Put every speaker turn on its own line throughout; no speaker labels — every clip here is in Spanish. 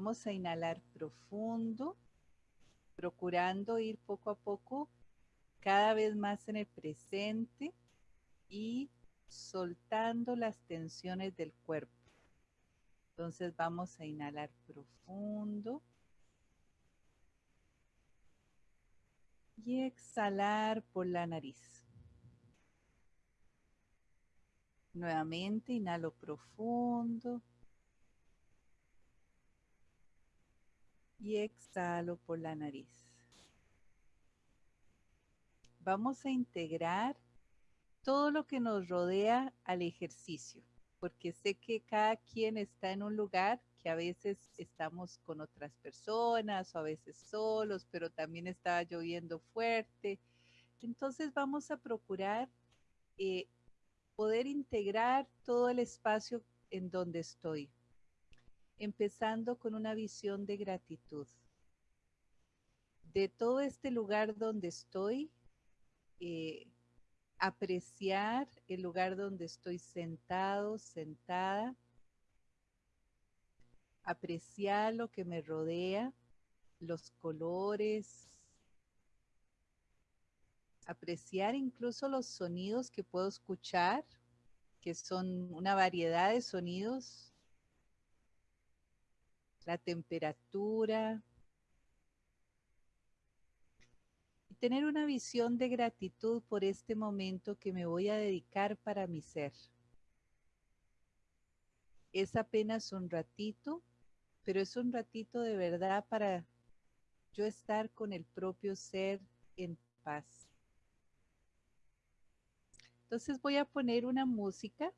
Vamos a inhalar profundo, procurando ir poco a poco cada vez más en el presente y soltando las tensiones del cuerpo. Entonces vamos a inhalar profundo. Y exhalar por la nariz. Nuevamente inhalo profundo. Y exhalo por la nariz. Vamos a integrar todo lo que nos rodea al ejercicio, porque sé que cada quien está en un lugar que a veces estamos con otras personas o a veces solos, pero también está lloviendo fuerte. Entonces vamos a procurar eh, poder integrar todo el espacio en donde estoy, empezando con una visión de gratitud. De todo este lugar donde estoy, eh, apreciar el lugar donde estoy sentado, sentada, apreciar lo que me rodea, los colores, apreciar incluso los sonidos que puedo escuchar, que son una variedad de sonidos, la temperatura, tener una visión de gratitud por este momento que me voy a dedicar para mi ser. Es apenas un ratito, pero es un ratito de verdad para yo estar con el propio ser en paz. Entonces voy a poner una música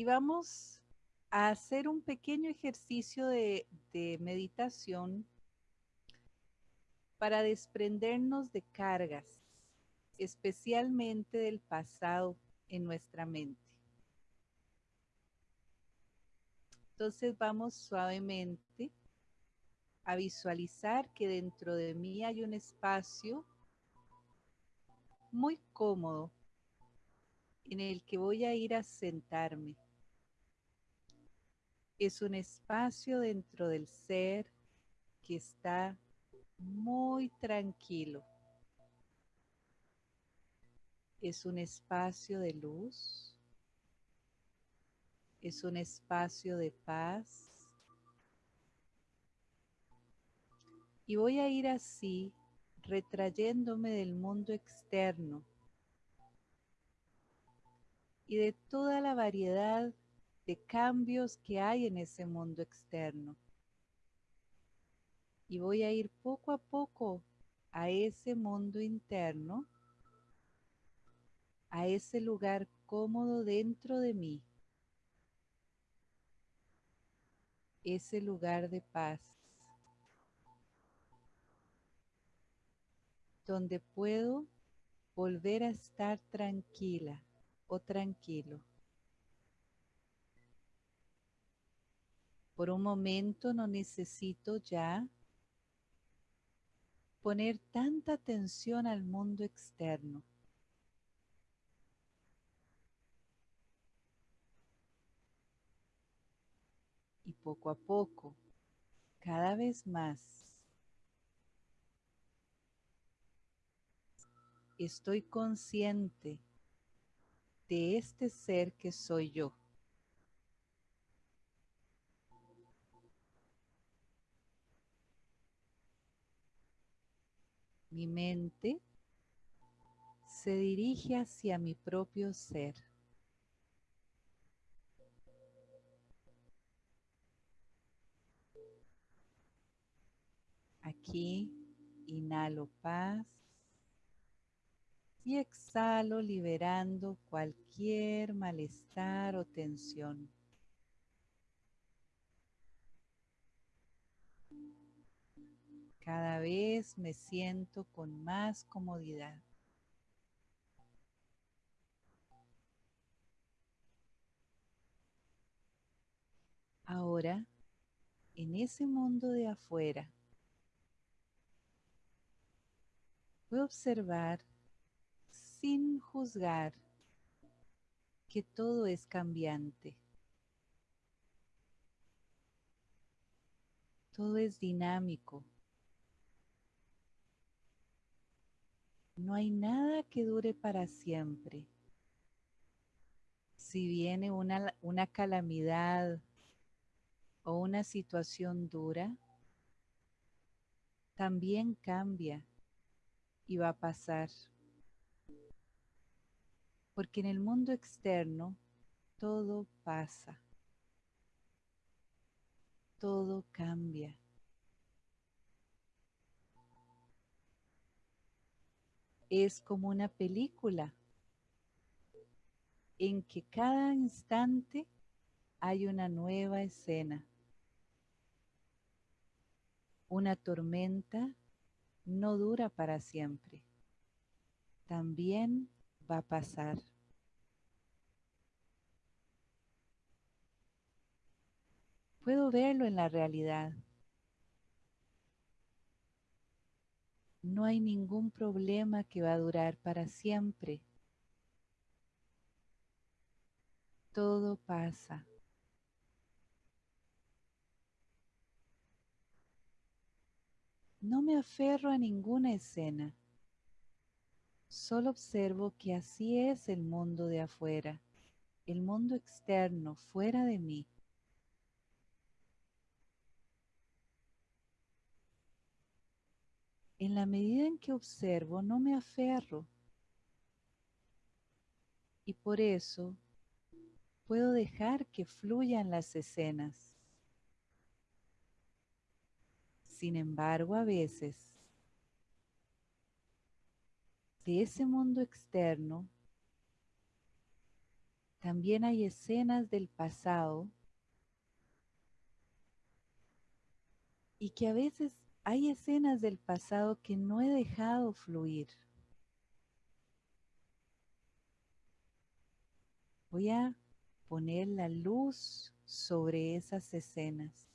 y vamos a hacer un pequeño ejercicio de, meditación para desprendernos de cargas, especialmente del pasado en nuestra mente. Entonces vamos suavemente a visualizar que dentro de mí hay un espacio muy cómodo en el que voy a ir a sentarme es un espacio dentro del ser que está muy tranquilo. Es un espacio de luz. Es un espacio de paz. Y voy a ir así, retrayéndome del mundo externo y de toda la variedad cambios que hay en ese mundo externo. Y voy a ir poco a poco a ese mundo interno, a ese lugar cómodo dentro de mí, ese lugar de paz, donde puedo volver a estar tranquila o tranquilo. Por un momento no necesito ya poner tanta atención al mundo externo. Y poco a poco, cada vez más, estoy consciente de este ser que soy yo. Mi mente se dirige hacia mi propio ser. Aquí inhalo paz y exhalo liberando cualquier malestar o tensión. Cada vez me siento con más comodidad. Ahora, en ese mundo de afuera, voy a observar sin juzgar que todo es cambiante. Todo es dinámico. No hay nada que dure para siempre. Si viene una, una calamidad o una situación dura, también cambia y va a pasar. Porque en el mundo externo todo pasa, todo cambia. Es como una película en que cada instante hay una nueva escena. Una tormenta no dura para siempre. También va a pasar. Puedo verlo en la realidad. No hay ningún problema que va a durar para siempre. Todo pasa. No me aferro a ninguna escena. Solo observo que así es el mundo de afuera, el mundo externo, fuera de mí. En la medida en que observo, no me aferro. Y por eso puedo dejar que fluyan las escenas. Sin embargo, a veces, de ese mundo externo, también hay escenas del pasado y que a veces hay escenas del pasado que no he dejado fluir. Voy a poner la luz sobre esas escenas.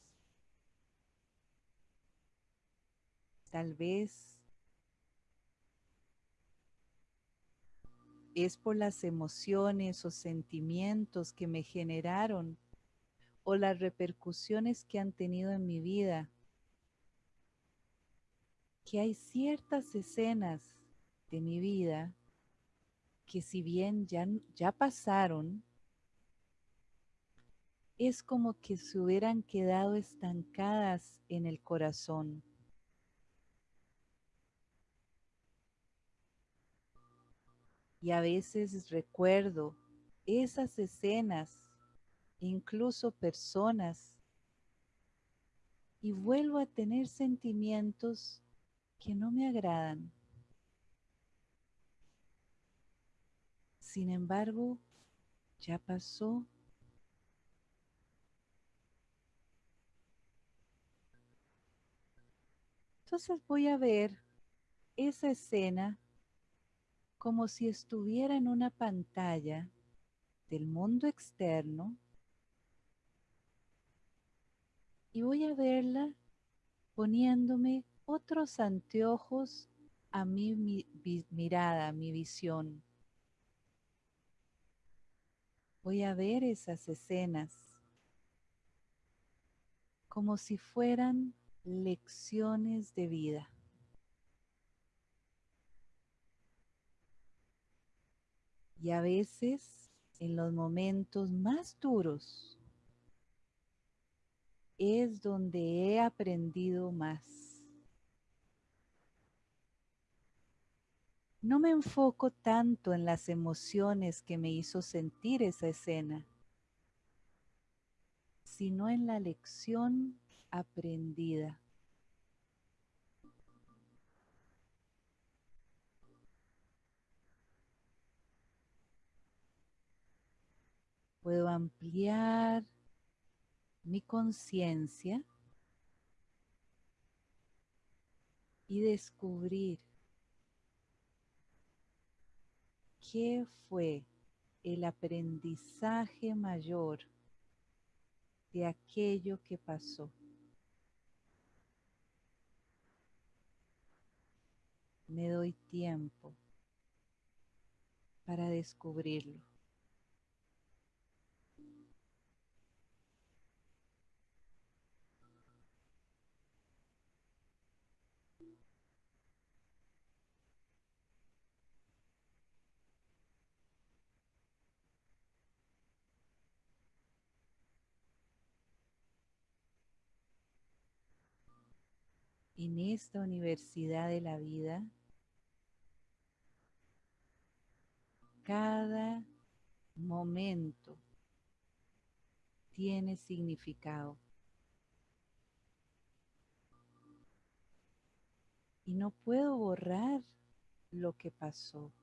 Tal vez es por las emociones o sentimientos que me generaron o las repercusiones que han tenido en mi vida, que hay ciertas escenas de mi vida que si bien ya, ya pasaron, es como que se hubieran quedado estancadas en el corazón. Y a veces recuerdo esas escenas, incluso personas, y vuelvo a tener sentimientos que no me agradan. Sin embargo, ya pasó. Entonces voy a ver esa escena como si estuviera en una pantalla del mundo externo y voy a verla poniéndome otros anteojos a mi, mirada, a mi visión. Voy a ver esas escenas como si fueran lecciones de vida. Y a veces, en los momentos más duros, es donde he aprendido más. No me enfoco tanto en las emociones que me hizo sentir esa escena, sino en la lección aprendida. puedo ampliar mi conciencia y descubrir qué fue el aprendizaje mayor de aquello que pasó. Me doy tiempo para descubrirlo. En esta universidad de la vida, cada momento tiene significado. Y no puedo borrar lo que pasó,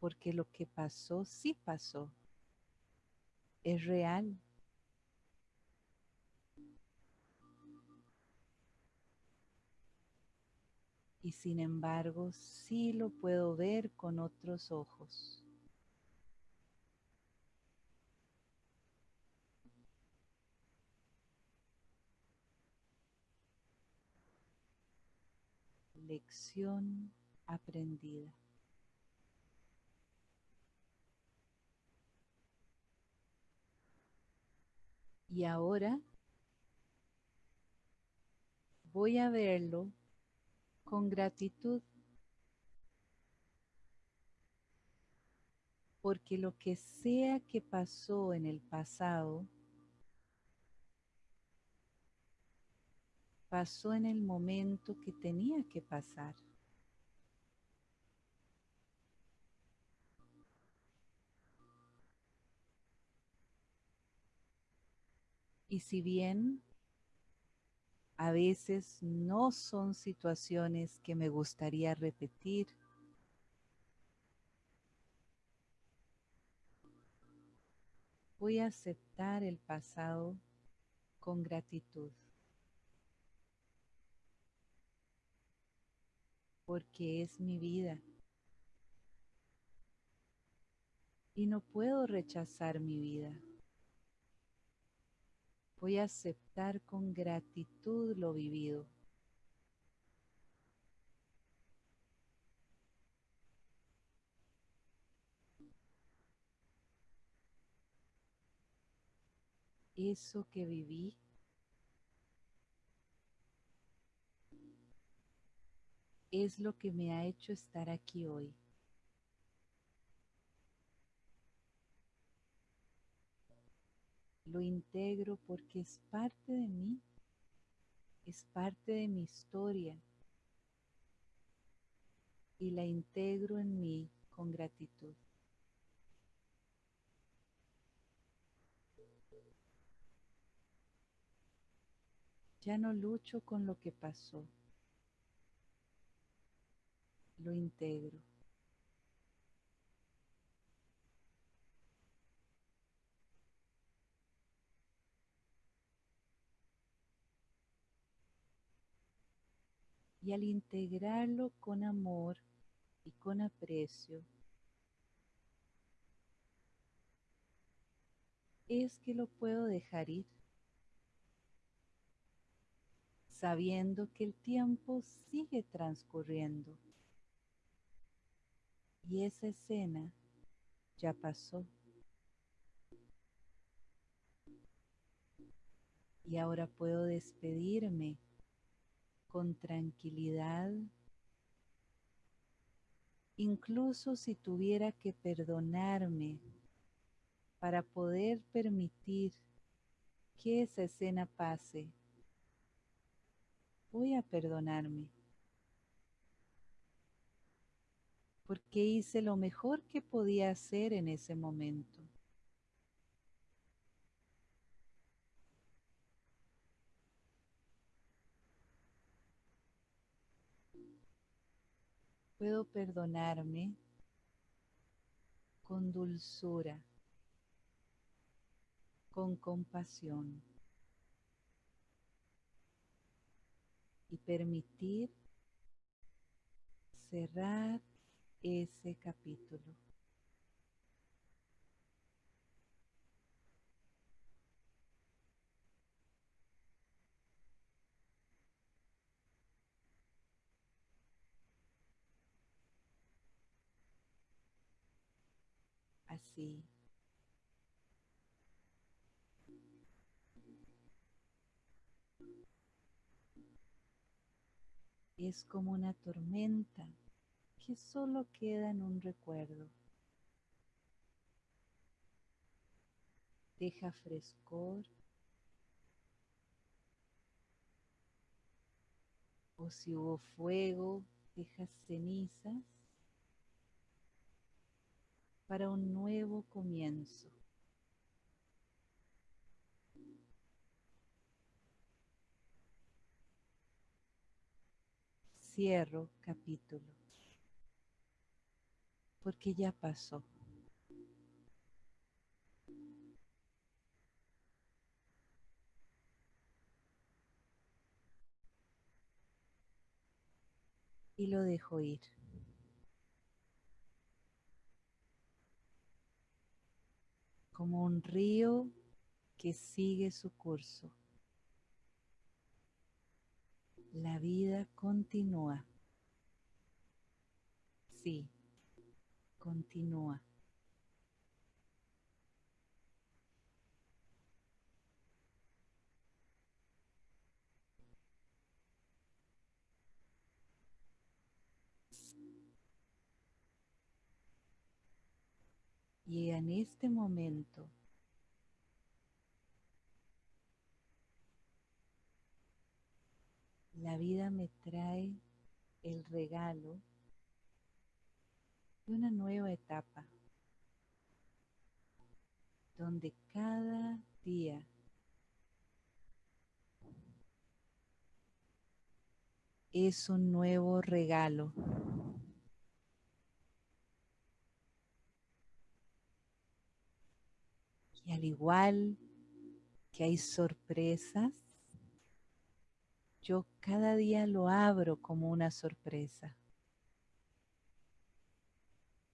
porque lo que pasó sí pasó, es real. Y sin embargo sí lo puedo ver con otros ojos. Lección aprendida. Y ahora voy a verlo con gratitud. Porque lo que sea que pasó en el pasado, pasó en el momento que tenía que pasar. Y si bien a veces no son situaciones que me gustaría repetir. Voy a aceptar el pasado con gratitud. Porque es mi vida. Y no puedo rechazar mi vida. Voy a aceptar con gratitud lo vivido. Eso que viví es lo que me ha hecho estar aquí hoy. Lo integro porque es parte de mí, es parte de mi historia y la integro en mí con gratitud. Ya no lucho con lo que pasó, lo integro. Y al integrarlo con amor y con aprecio, es que lo puedo dejar ir, sabiendo que el tiempo sigue transcurriendo y esa escena ya pasó. Y ahora puedo despedirme con tranquilidad, incluso si tuviera que perdonarme para poder permitir que esa escena pase, voy a perdonarme. Porque hice lo mejor que podía hacer en ese momento. Puedo perdonarme con dulzura, con compasión y permitir cerrar ese capítulo. Es como una tormenta que solo queda en un recuerdo. Deja frescor o si hubo fuego, deja cenizas para un nuevo comienzo. Cierro capítulo, porque ya pasó. y lo dejo ir. Como un río que sigue su curso. La vida continúa. Sí, continúa. Y en este momento la vida me trae el regalo de una nueva etapa donde cada día es un nuevo regalo. Y al igual que hay sorpresas, yo cada día lo abro como una sorpresa,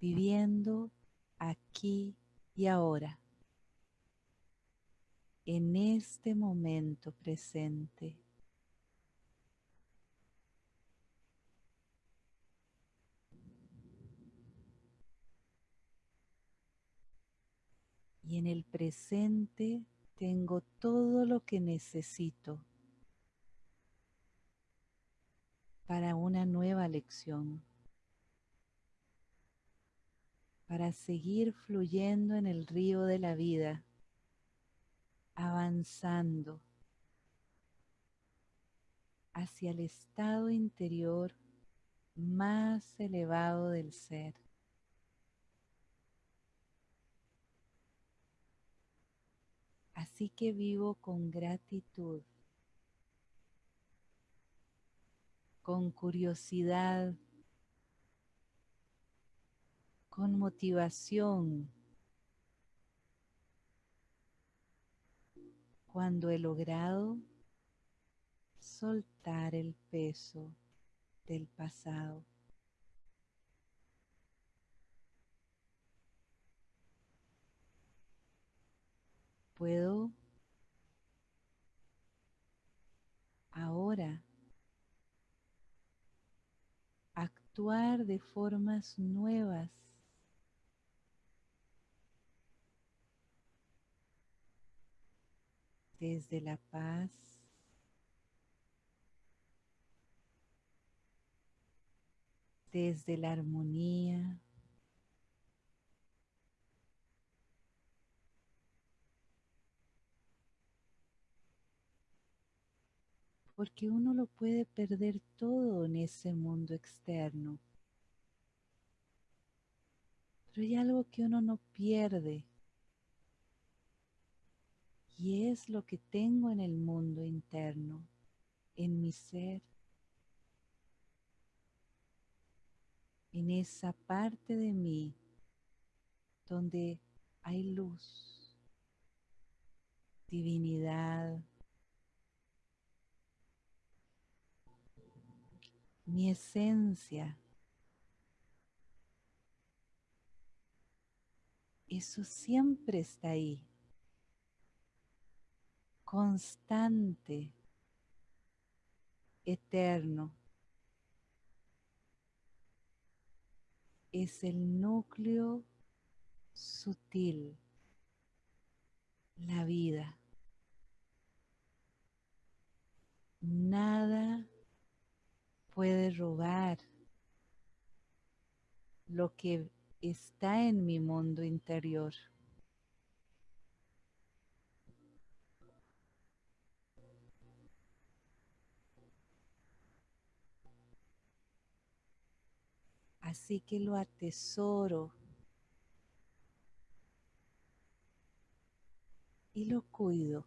viviendo aquí y ahora, en este momento presente. Y en el presente tengo todo lo que necesito para una nueva lección, para seguir fluyendo en el río de la vida, avanzando hacia el estado interior más elevado del ser. Así que vivo con gratitud, con curiosidad, con motivación, cuando he logrado soltar el peso del pasado. Puedo ahora actuar de formas nuevas. Desde la paz, desde la armonía, porque uno lo puede perder todo en ese mundo externo. Pero hay algo que uno no pierde y es lo que tengo en el mundo interno, en mi ser, en esa parte de mí donde hay luz, divinidad, mi esencia. Eso siempre está ahí, constante, eterno. Es el núcleo sutil la vida. Nada puede robar lo que está en mi mundo interior. Así que lo atesoro y lo cuido.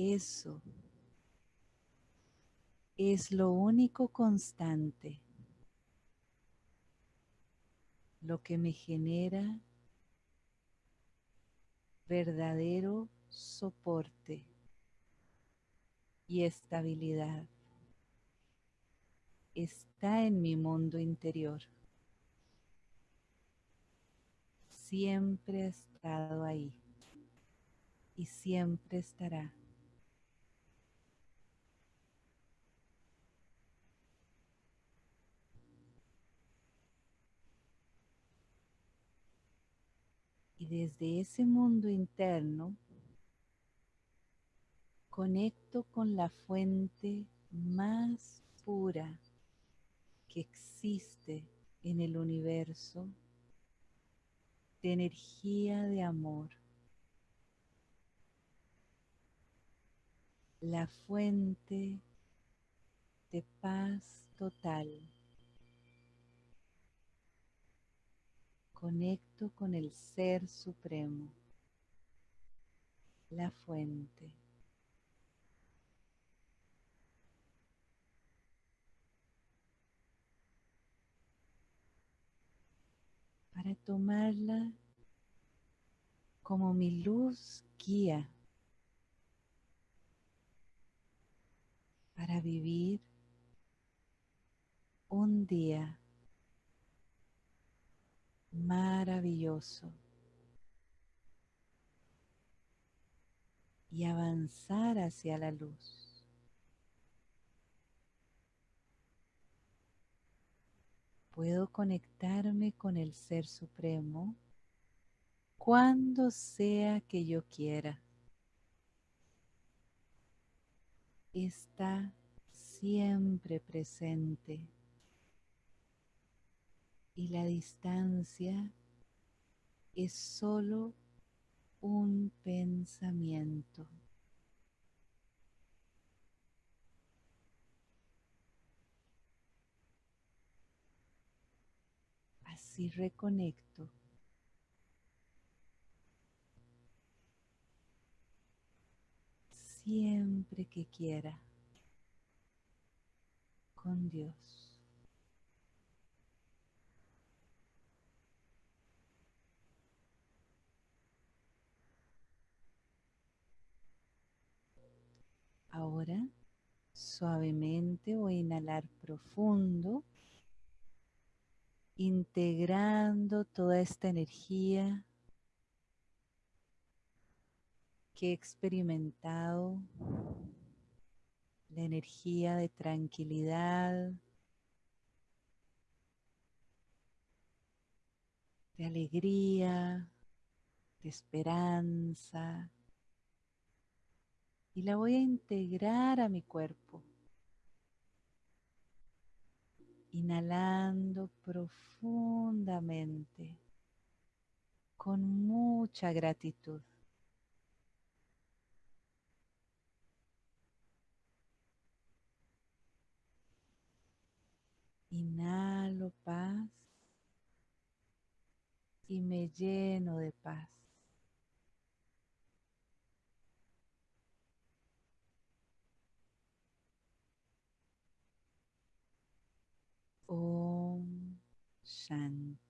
Eso es lo único constante, lo que me genera verdadero soporte y estabilidad. Está en mi mundo interior. Siempre ha estado ahí y siempre estará. Y desde ese mundo interno conecto con la fuente más pura que existe en el universo de energía de amor. La fuente de paz total. Conecto con el Ser Supremo, la fuente. Para tomarla como mi luz guía para vivir un día maravilloso y avanzar hacia la luz. Puedo conectarme con el Ser Supremo cuando sea que yo quiera. Está siempre presente y la distancia es solo un pensamiento. Así reconecto. Siempre que quiera con Dios. Ahora suavemente voy a inhalar profundo, integrando toda esta energía que he experimentado, la energía de tranquilidad, de alegría, de esperanza, y la voy a integrar a mi cuerpo. Inhalando profundamente con mucha gratitud. Inhalo paz y me lleno de paz. Om Shanti.